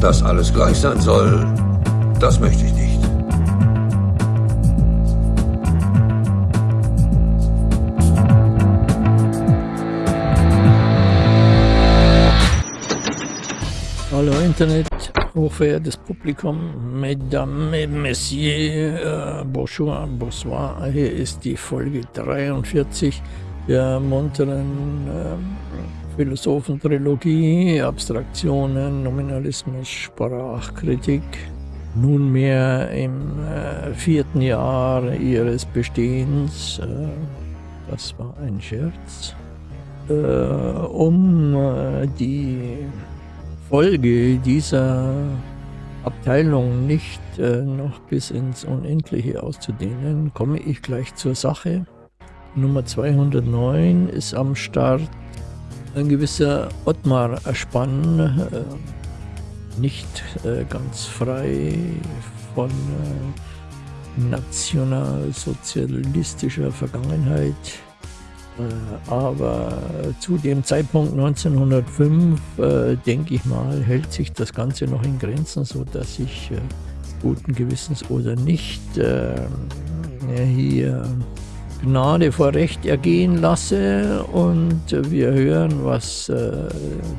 Dass alles gleich sein soll, das möchte ich nicht. Hallo Internet, hochverehrtes Publikum, Mesdames Messieurs, äh, bonjour, bonsoir. Hier ist die Folge 43 der munteren äh, Philosophentrilogie, Abstraktionen, Nominalismus, Sprachkritik. Nunmehr im äh, vierten Jahr ihres Bestehens, äh, das war ein Scherz, äh, um äh, die Folge dieser Abteilung nicht äh, noch bis ins Unendliche auszudehnen, komme ich gleich zur Sache. Nummer 209 ist am Start ein gewisser Ottmar Spann, äh, nicht äh, ganz frei von äh, nationalsozialistischer Vergangenheit, äh, aber zu dem Zeitpunkt 1905, äh, denke ich mal, hält sich das Ganze noch in Grenzen, so dass ich äh, guten Gewissens oder nicht hier Gnade vor Recht ergehen lasse und wir hören, was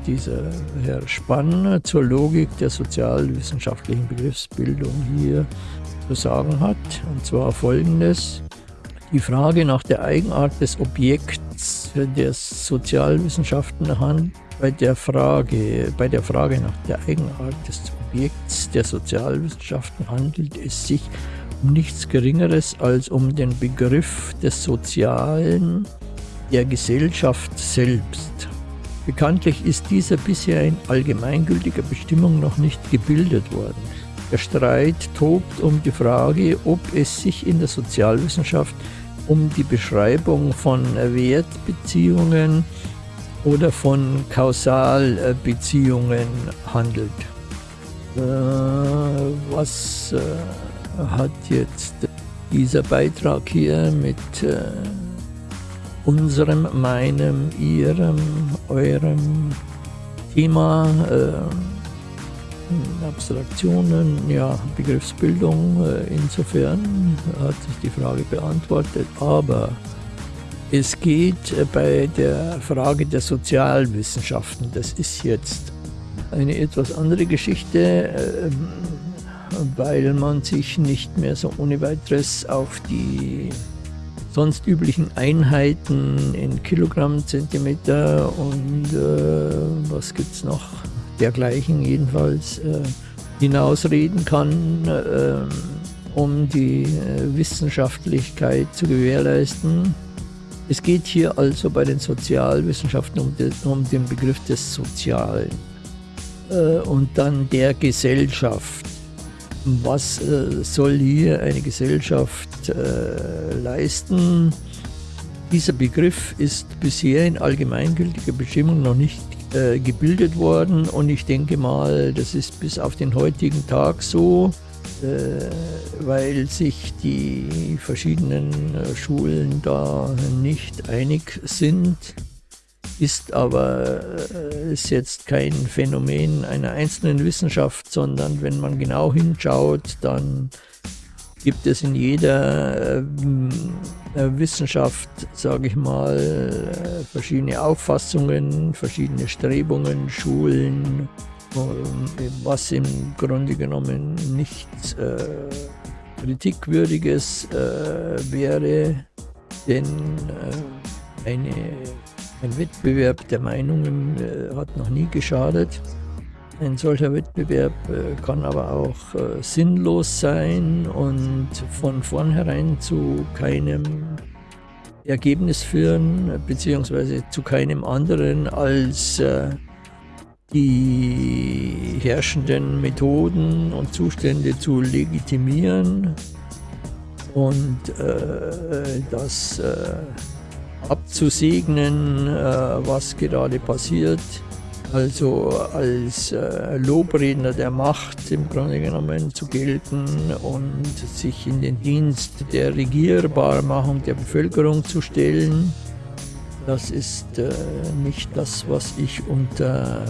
dieser Herr Spann zur Logik der sozialwissenschaftlichen Begriffsbildung hier zu sagen hat. Und zwar folgendes. Die Frage nach der Eigenart des Objekts der Sozialwissenschaften handelt bei der Frage, bei der Frage nach der Eigenart des Objekts der Sozialwissenschaften handelt es sich um nichts Geringeres als um den Begriff des Sozialen der Gesellschaft selbst. Bekanntlich ist dieser bisher in allgemeingültiger Bestimmung noch nicht gebildet worden. Der Streit tobt um die Frage, ob es sich in der Sozialwissenschaft um die Beschreibung von Wertbeziehungen oder von Kausalbeziehungen handelt. Äh, was äh, hat jetzt dieser Beitrag hier mit äh, unserem, meinem, ihrem, eurem Thema Abstraktionen, ja, Begriffsbildung, äh, insofern hat sich die Frage beantwortet, aber es geht äh, bei der Frage der Sozialwissenschaften, das ist jetzt eine etwas andere Geschichte, ähm, weil man sich nicht mehr so ohne weiteres auf die sonst üblichen Einheiten in Kilogramm, Zentimeter und äh, was gibt es noch, dergleichen jedenfalls äh, hinausreden kann, äh, um die äh, Wissenschaftlichkeit zu gewährleisten. Es geht hier also bei den Sozialwissenschaften um, de, um den Begriff des Sozialen äh, und dann der Gesellschaft. Was äh, soll hier eine Gesellschaft äh, leisten? Dieser Begriff ist bisher in allgemeingültiger Bestimmung noch nicht äh, gebildet worden und ich denke mal, das ist bis auf den heutigen Tag so, äh, weil sich die verschiedenen äh, Schulen da nicht einig sind, ist aber äh, ist jetzt kein Phänomen einer einzelnen Wissenschaft, sondern wenn man genau hinschaut, dann gibt es in jeder äh, Wissenschaft, sage ich mal, äh, verschiedene Auffassungen, verschiedene Strebungen, Schulen, äh, was im Grunde genommen nichts äh, kritikwürdiges äh, wäre, denn äh, eine, ein Wettbewerb der Meinungen hat noch nie geschadet. Ein solcher Wettbewerb äh, kann aber auch äh, sinnlos sein und von vornherein zu keinem Ergebnis führen, beziehungsweise zu keinem anderen als äh, die herrschenden Methoden und Zustände zu legitimieren und das abzusegnen, was gerade passiert also als äh, Lobredner der Macht im Grunde genommen zu gelten und sich in den Dienst der Regierbarmachung der Bevölkerung zu stellen. Das ist äh, nicht das, was ich unter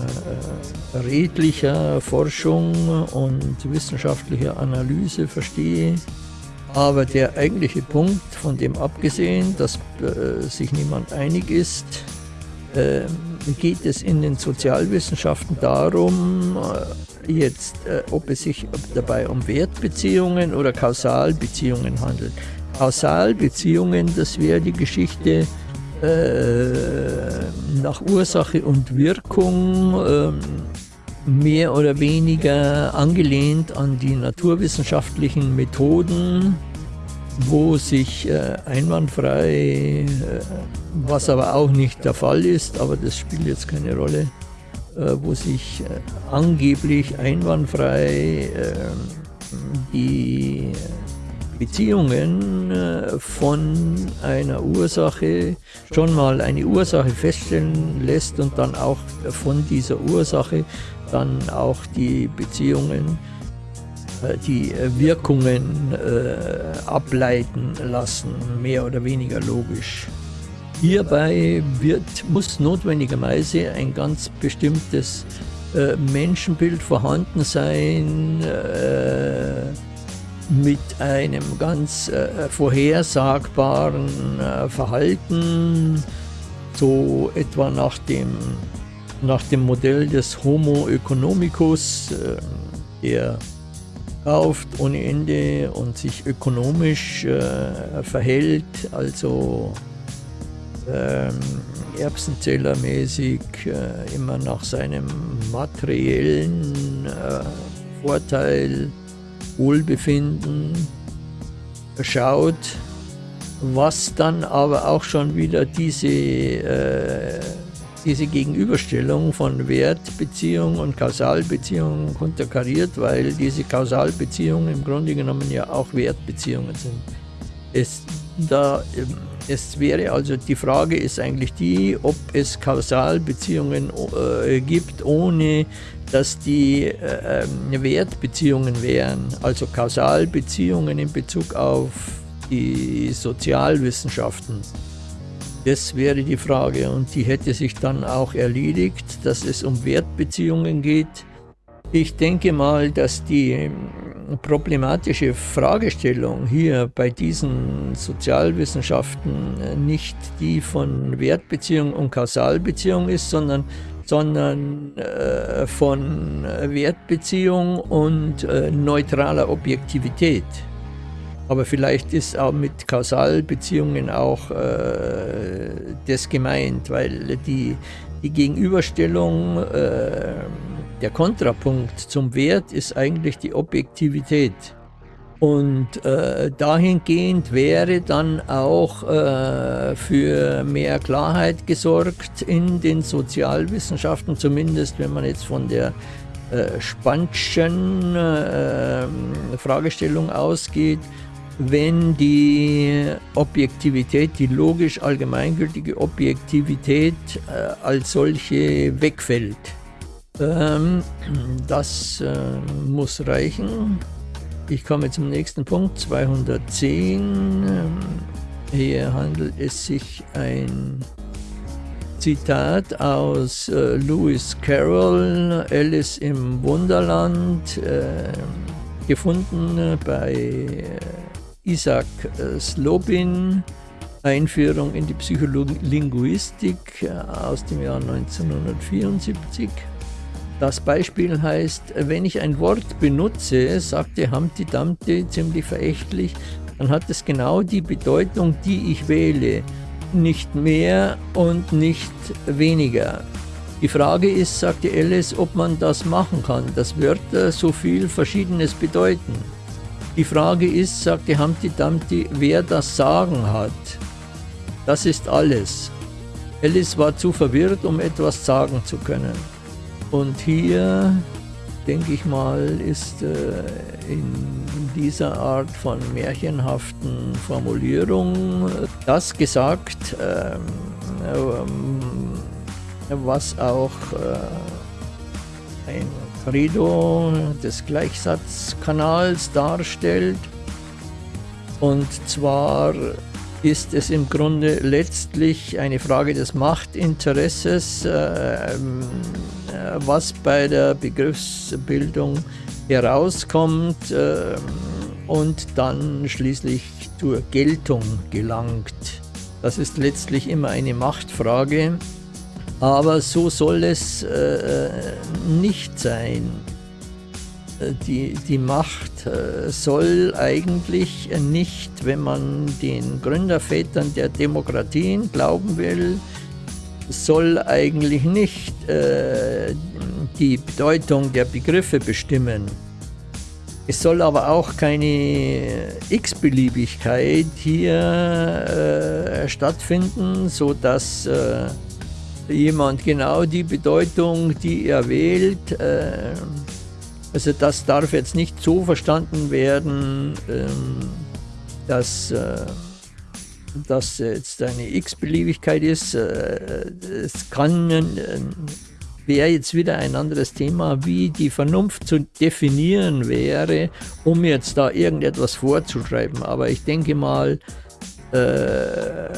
äh, redlicher Forschung und wissenschaftlicher Analyse verstehe. Aber der eigentliche Punkt, von dem abgesehen, dass äh, sich niemand einig ist, äh, geht es in den Sozialwissenschaften darum, äh, jetzt, äh, ob es sich dabei um Wertbeziehungen oder Kausalbeziehungen handelt. Kausalbeziehungen, das wäre die Geschichte äh, nach Ursache und Wirkung ähm, mehr oder weniger angelehnt an die naturwissenschaftlichen Methoden, wo sich äh, einwandfrei, äh, was aber auch nicht der Fall ist, aber das spielt jetzt keine Rolle, äh, wo sich äh, angeblich einwandfrei ähm, die Beziehungen äh, von einer Ursache schon mal eine Ursache feststellen lässt und dann auch von dieser Ursache dann auch die Beziehungen, äh, die Wirkungen äh, ableiten lassen, mehr oder weniger logisch. Hierbei wird, muss notwendigerweise ein ganz bestimmtes Menschenbild vorhanden sein, mit einem ganz äh, vorhersagbaren äh, Verhalten, so etwa nach dem nach dem Modell des Homo economicus, äh, der kauft ohne Ende und sich ökonomisch äh, verhält, also ähm, Erbsenzählermäßig äh, immer nach seinem materiellen äh, Vorteil, Wohlbefinden schaut, was dann aber auch schon wieder diese äh, diese Gegenüberstellung von Wertbeziehung und Kausalbeziehung konterkariert, weil diese Kausalbeziehungen im Grunde genommen ja auch Wertbeziehungen sind. Es, da, es wäre also die Frage ist eigentlich die, ob es Kausalbeziehungen äh, gibt, ohne dass die äh, Wertbeziehungen wären, also Kausalbeziehungen in Bezug auf die Sozialwissenschaften. Das wäre die Frage und die hätte sich dann auch erledigt, dass es um Wertbeziehungen geht. Ich denke mal, dass die ähm, problematische Fragestellung hier bei diesen Sozialwissenschaften äh, nicht die von Wertbeziehung und Kausalbeziehung ist, sondern, sondern äh, von Wertbeziehung und äh, neutraler Objektivität. Aber vielleicht ist auch mit Kausalbeziehungen auch äh, das gemeint, weil die, die Gegenüberstellung, äh, der Kontrapunkt zum Wert ist eigentlich die Objektivität. Und äh, dahingehend wäre dann auch äh, für mehr Klarheit gesorgt in den Sozialwissenschaften, zumindest wenn man jetzt von der äh, Spannschen äh, Fragestellung ausgeht, wenn die Objektivität, die logisch allgemeingültige Objektivität äh, als solche wegfällt. Ähm, das äh, muss reichen. Ich komme zum nächsten Punkt, 210. Ähm, hier handelt es sich ein Zitat aus äh, Lewis Carroll, Alice im Wunderland, äh, gefunden bei äh, Isaac äh, Slobin, Einführung in die Psycholinguistik äh, aus dem Jahr 1974. Das Beispiel heißt, wenn ich ein Wort benutze, sagte Humpty Dumpty ziemlich verächtlich, dann hat es genau die Bedeutung, die ich wähle. Nicht mehr und nicht weniger. Die Frage ist, sagte Alice, ob man das machen kann, dass Wörter so viel Verschiedenes bedeuten. Die Frage ist, sagte Humpty Dumpty, wer das Sagen hat. Das ist alles. Alice war zu verwirrt, um etwas sagen zu können. Und hier, denke ich mal, ist äh, in dieser Art von märchenhaften Formulierung das gesagt, äh, äh, was auch äh, ein Credo des Gleichsatzkanals darstellt. Und zwar ist es im Grunde letztlich eine Frage des Machtinteresses, äh, was bei der Begriffsbildung herauskommt äh, und dann schließlich zur Geltung gelangt. Das ist letztlich immer eine Machtfrage, aber so soll es äh, nicht sein. Die, die Macht äh, soll eigentlich nicht, wenn man den Gründervätern der Demokratien glauben will, soll eigentlich nicht äh, die Bedeutung der Begriffe bestimmen. Es soll aber auch keine x-Beliebigkeit hier äh, stattfinden, sodass äh, jemand genau die Bedeutung, die er wählt, äh, also das darf jetzt nicht so verstanden werden, ähm, dass äh, das jetzt eine x-Beliebigkeit ist. Äh, es kann äh, wäre jetzt wieder ein anderes Thema, wie die Vernunft zu definieren wäre, um jetzt da irgendetwas vorzuschreiben. Aber ich denke mal, äh,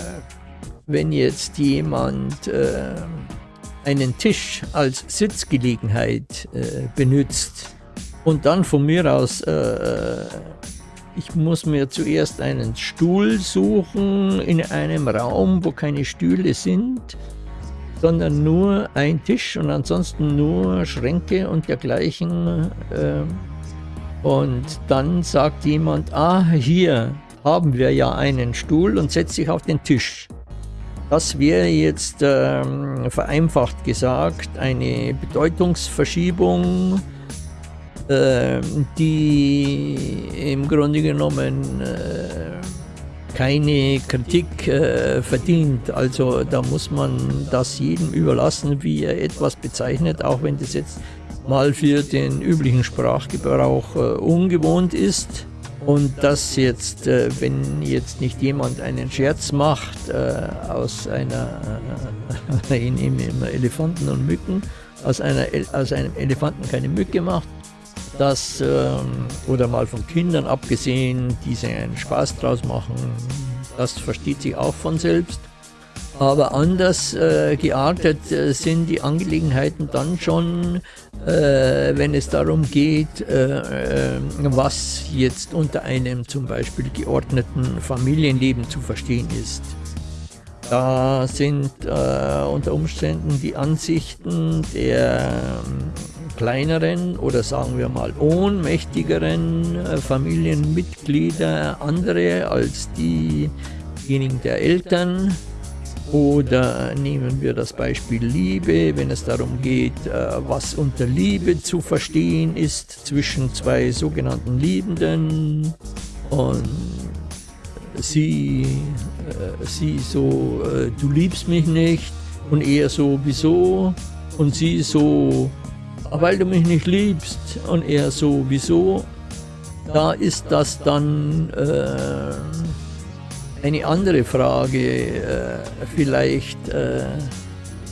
wenn jetzt jemand äh, einen Tisch als Sitzgelegenheit äh, benutzt und dann von mir aus, äh, ich muss mir zuerst einen Stuhl suchen in einem Raum, wo keine Stühle sind, sondern nur ein Tisch und ansonsten nur Schränke und dergleichen. Äh, und dann sagt jemand, ah, hier haben wir ja einen Stuhl und setzt sich auf den Tisch. Das wäre jetzt ähm, vereinfacht gesagt eine Bedeutungsverschiebung, die im Grunde genommen äh, keine Kritik äh, verdient. Also da muss man das jedem überlassen, wie er etwas bezeichnet, auch wenn das jetzt mal für den üblichen Sprachgebrauch äh, ungewohnt ist. Und das jetzt, äh, wenn jetzt nicht jemand einen Scherz macht äh, aus einer, äh, in, in, Elefanten und Mücken, aus, einer, aus einem Elefanten keine Mücke macht, das, ähm, oder mal von Kindern abgesehen, die sich einen Spaß draus machen, das versteht sich auch von selbst. Aber anders äh, geartet äh, sind die Angelegenheiten dann schon, äh, wenn es darum geht, äh, äh, was jetzt unter einem zum Beispiel geordneten Familienleben zu verstehen ist. Da sind äh, unter Umständen die Ansichten der kleineren oder sagen wir mal ohnmächtigeren äh, Familienmitglieder andere als diejenigen der Eltern. Oder nehmen wir das Beispiel Liebe, wenn es darum geht, äh, was unter Liebe zu verstehen ist zwischen zwei sogenannten Liebenden. Und sie, äh, sie so, du liebst mich nicht und er so, wieso? Und sie so, weil du mich nicht liebst. Und er so, wieso? Da ist das dann äh, eine andere Frage, äh, vielleicht äh,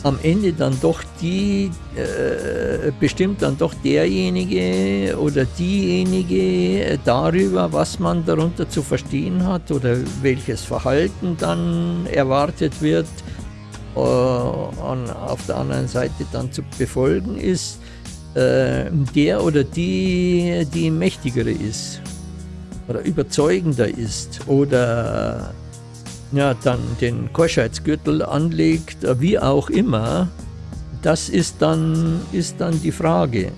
am Ende dann doch die, äh, bestimmt dann doch derjenige oder diejenige darüber, was man darunter zu verstehen hat oder welches Verhalten dann erwartet wird, äh, auf der anderen Seite dann zu befolgen ist äh, der oder die, die mächtigere ist oder überzeugender ist oder ja, dann den Keuschheitsgürtel anlegt, wie auch immer, das ist dann, ist dann die Frage.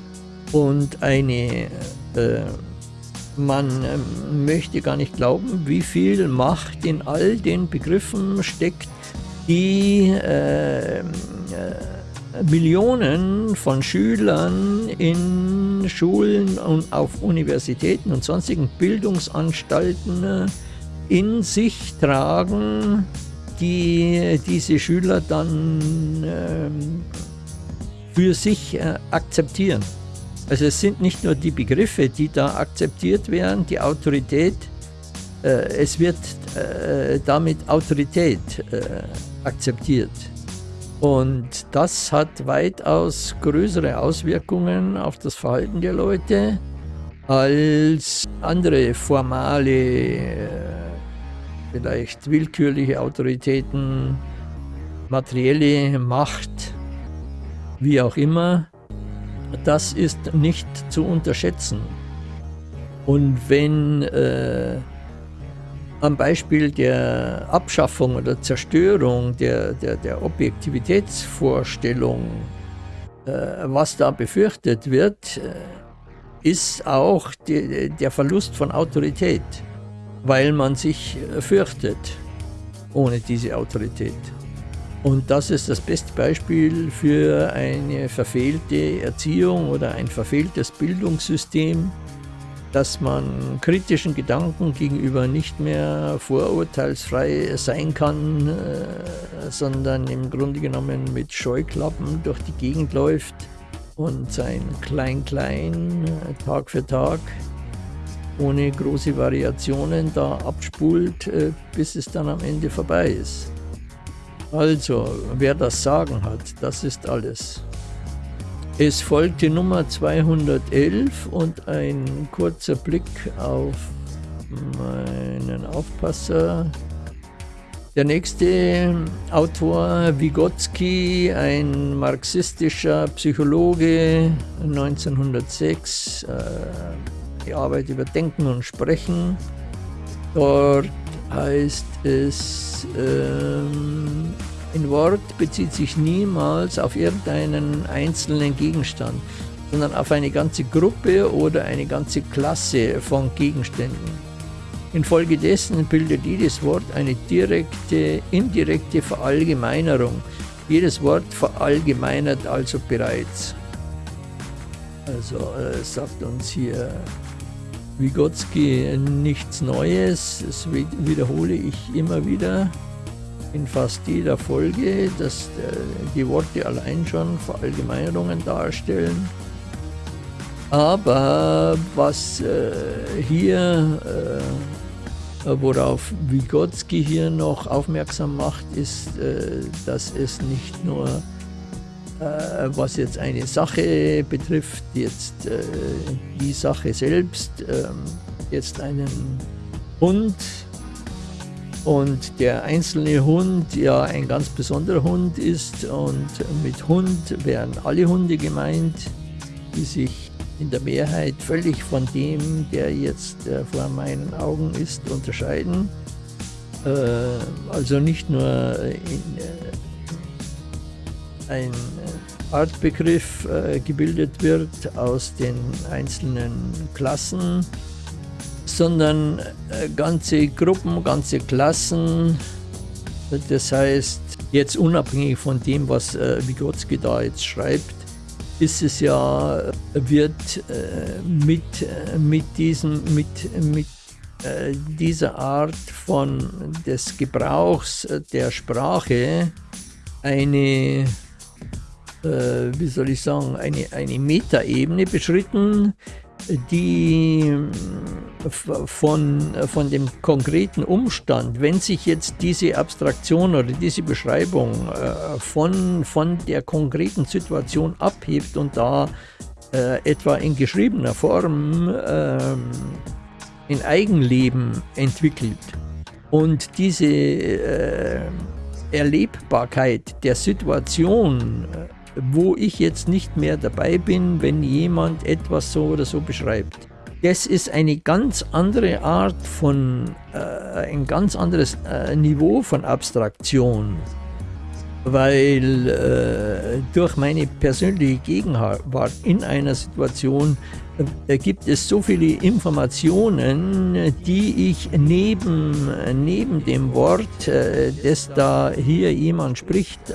Und eine, äh, man äh, möchte gar nicht glauben, wie viel Macht in all den Begriffen steckt, die äh, äh Millionen von Schülern in Schulen und auf Universitäten und sonstigen Bildungsanstalten äh, in sich tragen, die diese Schüler dann ähm, für sich äh, akzeptieren. Also es sind nicht nur die Begriffe, die da akzeptiert werden, die Autorität, äh, es wird damit Autorität akzeptiert. Und das hat weitaus größere Auswirkungen auf das Verhalten der Leute als andere formale äh, vielleicht willkürliche Autoritäten, materielle Macht, wie auch immer, das ist nicht zu unterschätzen. Und wenn äh, am Beispiel der Abschaffung oder Zerstörung der, der, der Objektivitätsvorstellung, äh, was da befürchtet wird, äh, ist auch die, der Verlust von Autorität, weil man sich äh, fürchtet ohne diese Autorität. Und das ist das beste Beispiel für eine verfehlte Erziehung oder ein verfehltes Bildungssystem, dass man kritischen Gedanken gegenüber nicht mehr vorurteilsfrei sein kann, äh, sondern im Grunde genommen mit Scheuklappen durch die Gegend läuft und sein Klein-Klein äh, Tag für Tag ohne große Variationen da abspult, äh, bis es dann am Ende vorbei ist. Also, wer das Sagen hat, das ist alles. Es folgte Nummer 211 und ein kurzer Blick auf meinen Aufpasser. Der nächste Autor, Vygotsky, ein marxistischer Psychologe, 1906, äh, die Arbeit über Denken und Sprechen. Dort heißt es, ähm, ein Wort bezieht sich niemals auf irgendeinen einzelnen Gegenstand, sondern auf eine ganze Gruppe oder eine ganze Klasse von Gegenständen. Infolgedessen bildet jedes Wort eine direkte, indirekte Verallgemeinerung. Jedes Wort verallgemeinert also bereits. Also äh, sagt uns hier Vygotsky nichts Neues, das wiederhole ich immer wieder in fast jeder Folge, dass äh, die Worte allein schon Verallgemeinerungen darstellen. Aber was äh, hier, äh, worauf Vygotsky hier noch aufmerksam macht, ist, äh, dass es nicht nur äh, was jetzt eine Sache betrifft, jetzt äh, die Sache selbst, ähm, jetzt einen Hund und der einzelne Hund ja ein ganz besonderer Hund ist und mit Hund wären alle Hunde gemeint, die sich in der Mehrheit völlig von dem, der jetzt äh, vor meinen Augen ist, unterscheiden. also nicht nur in, ein Artbegriff äh, gebildet wird aus den einzelnen Klassen, sondern äh, ganze Gruppen, ganze Klassen. Das heißt, jetzt unabhängig von dem, was äh, Vygotsky da jetzt schreibt, ist es ja, wird äh, mit, äh, mit, diesem, mit, mit dieser Art von des Gebrauchs der Sprache eine wie soll ich sagen, eine, eine Metaebene beschritten, die äh, von, von dem konkreten Umstand, wenn sich jetzt diese Abstraktion oder diese Beschreibung äh, von, von der konkreten Situation abhebt und da äh, etwa in geschriebener Form äh, in Eigenleben entwickelt und diese äh, Erlebbarkeit der Situation äh, wo ich jetzt nicht mehr dabei bin, wenn jemand etwas so oder so beschreibt. Das ist eine ganz andere Art von, äh, ein ganz anderes äh, Niveau von Abstraktion, weil äh, durch meine persönliche Gegenwart in einer Situation äh, gibt es so viele Informationen, die ich neben, neben dem Wort, äh, das da hier jemand spricht,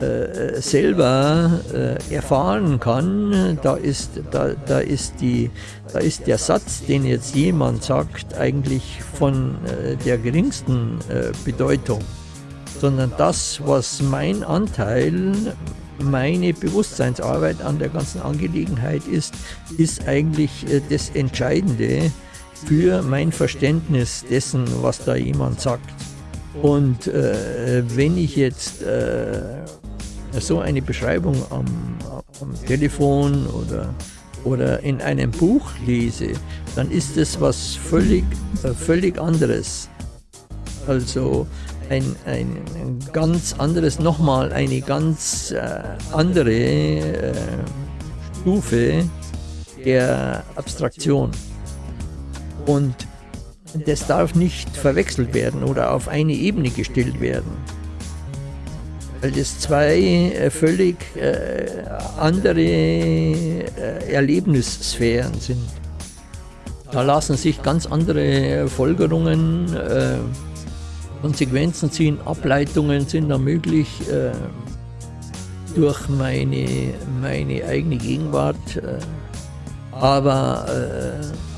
äh, äh, selber äh, erfahren kann, da ist, da, da, ist die, da ist der Satz, den jetzt jemand sagt, eigentlich von äh, der geringsten äh, Bedeutung, sondern das, was mein Anteil, meine Bewusstseinsarbeit an der ganzen Angelegenheit ist, ist eigentlich das Entscheidende für mein Verständnis dessen, was da jemand sagt. Und äh, wenn ich jetzt äh, so eine Beschreibung am, am Telefon oder oder in einem Buch lese, dann ist es was völlig, äh, völlig anderes. Also ein, ein, ein ganz anderes, nochmal eine ganz äh, andere äh, Stufe der Abstraktion. Und das darf nicht verwechselt werden oder auf eine Ebene gestellt werden. Weil das zwei äh, völlig äh, andere äh, Erlebnissphären sind. Da lassen sich ganz andere Folgerungen, Konsequenzen ziehen, Ableitungen sind da möglich durch meine, meine eigene Gegenwart. Aber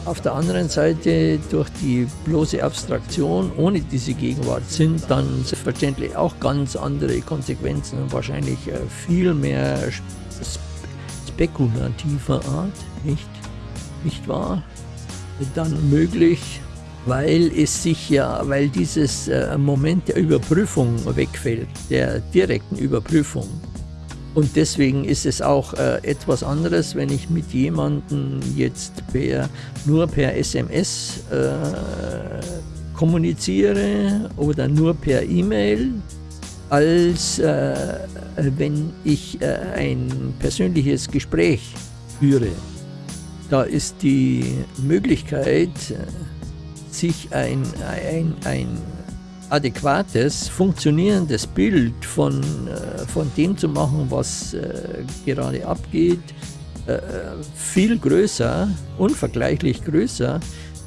auf der anderen Seite, durch die bloße Abstraktion ohne diese Gegenwart sind dann selbstverständlich auch ganz andere Konsequenzen und wahrscheinlich äh, viel mehr spekulativer Art, nicht, nicht wahr? Dann möglich, weil es sich ja, weil dieses äh, Moment der Überprüfung wegfällt, der direkten Überprüfung. Und deswegen ist es auch äh, etwas anderes, wenn ich mit jemandem jetzt per, nur per SMS äh, kommuniziere oder nur per E-Mail, als äh, wenn ich äh, ein persönliches Gespräch führe. Da ist die Möglichkeit, sich ein, ein, ein adäquates, funktionierendes Bild von, äh, von dem zu machen, was äh, gerade abgeht, äh, viel größer, unvergleichlich größer,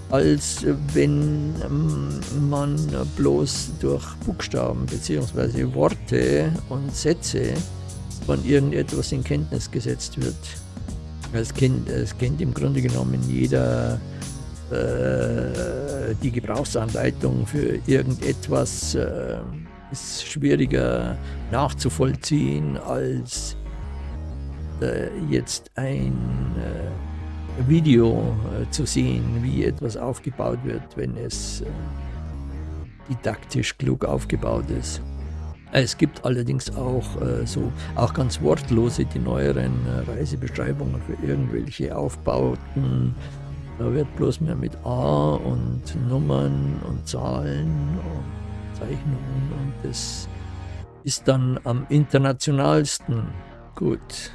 als wenn ähm, man bloß durch Buchstaben bzw. Worte und Sätze von irgendetwas in Kenntnis gesetzt wird. Es kennt, es kennt im Grunde genommen jeder äh, die Gebrauchsanleitung für irgendetwas äh, ist schwieriger nachzuvollziehen als äh, jetzt ein äh, Video äh, zu sehen, wie etwas aufgebaut wird, wenn es didaktisch klug aufgebaut ist. Es gibt allerdings auch äh, so auch ganz wortlose die neueren äh, Reisebeschreibungen für irgendwelche Aufbauten da wird bloß mehr mit A und Nummern und Zahlen und Zeichnungen und das ist dann am internationalsten gut.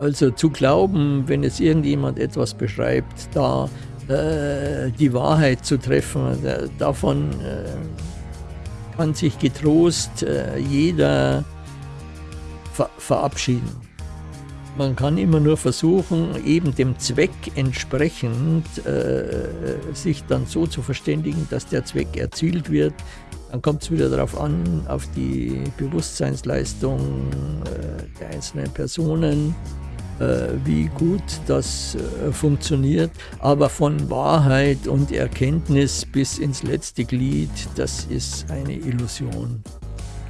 Also zu glauben, wenn es irgendjemand etwas beschreibt, da äh, die Wahrheit zu treffen, da, davon äh, kann sich getrost äh, jeder ver verabschieden. Man kann immer nur versuchen, eben dem Zweck entsprechend äh, sich dann so zu verständigen, dass der Zweck erzielt wird. Dann kommt es wieder darauf an, auf die Bewusstseinsleistung äh, der einzelnen Personen, äh, wie gut das äh, funktioniert. Aber von Wahrheit und Erkenntnis bis ins letzte Glied, das ist eine Illusion.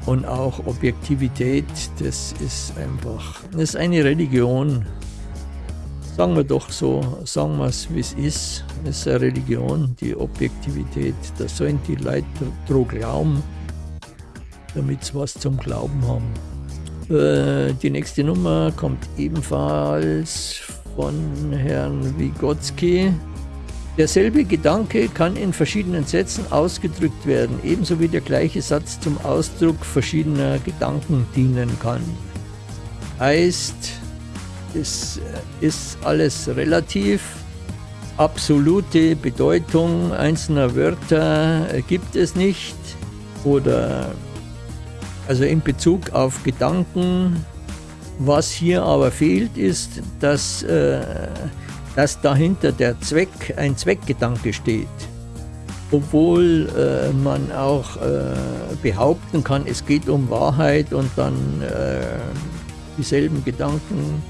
Und auch Objektivität, das ist einfach, das ist eine Religion. Sagen wir doch so, sagen wir es wie es ist. Es ist eine Religion, die Objektivität. Da sollen die Leute dran glauben, damit sie was zum Glauben haben. Äh, die nächste Nummer kommt ebenfalls von Herrn Vygotsky. Derselbe Gedanke kann in verschiedenen Sätzen ausgedrückt werden, ebenso wie der gleiche Satz zum Ausdruck verschiedener Gedanken dienen kann. Heißt, es ist alles relativ, absolute Bedeutung einzelner Wörter gibt es nicht oder also in Bezug auf Gedanken. Was hier aber fehlt, ist, dass äh, dass dahinter der Zweck, ein Zweckgedanke steht. Obwohl äh, man auch äh, behaupten kann, es geht um Wahrheit und dann äh, dieselben Gedanken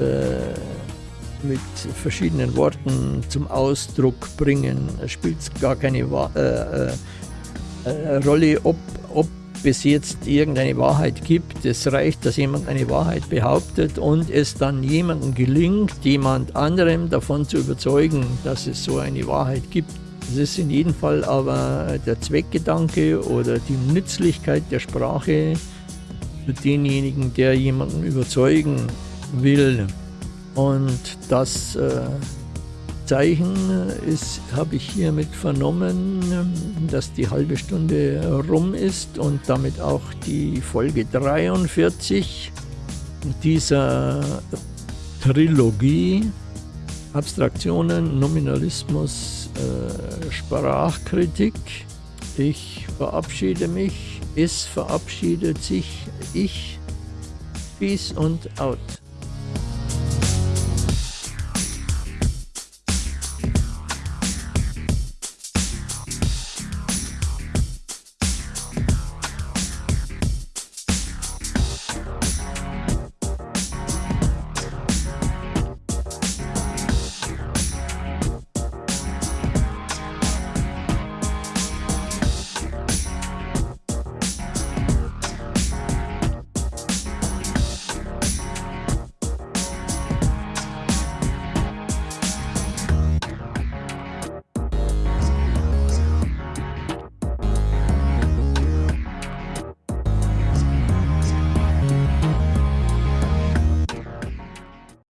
äh, mit verschiedenen Worten zum Ausdruck bringen, spielt gar keine äh, äh, Rolle, ob, ob es jetzt irgendeine Wahrheit gibt. Es reicht, dass jemand eine Wahrheit behauptet und es dann jemandem gelingt, jemand anderem davon zu überzeugen, dass es so eine Wahrheit gibt. Das ist in jedem Fall aber der Zweckgedanke oder die Nützlichkeit der Sprache für denjenigen, der jemanden überzeugen will. Und das äh, Zeichen ist, habe ich hiermit vernommen, dass die halbe Stunde rum ist und damit auch die Folge 43 dieser Trilogie Abstraktionen, Nominalismus, äh, Sprachkritik. Ich verabschiede mich, es verabschiedet sich, ich, peace und out.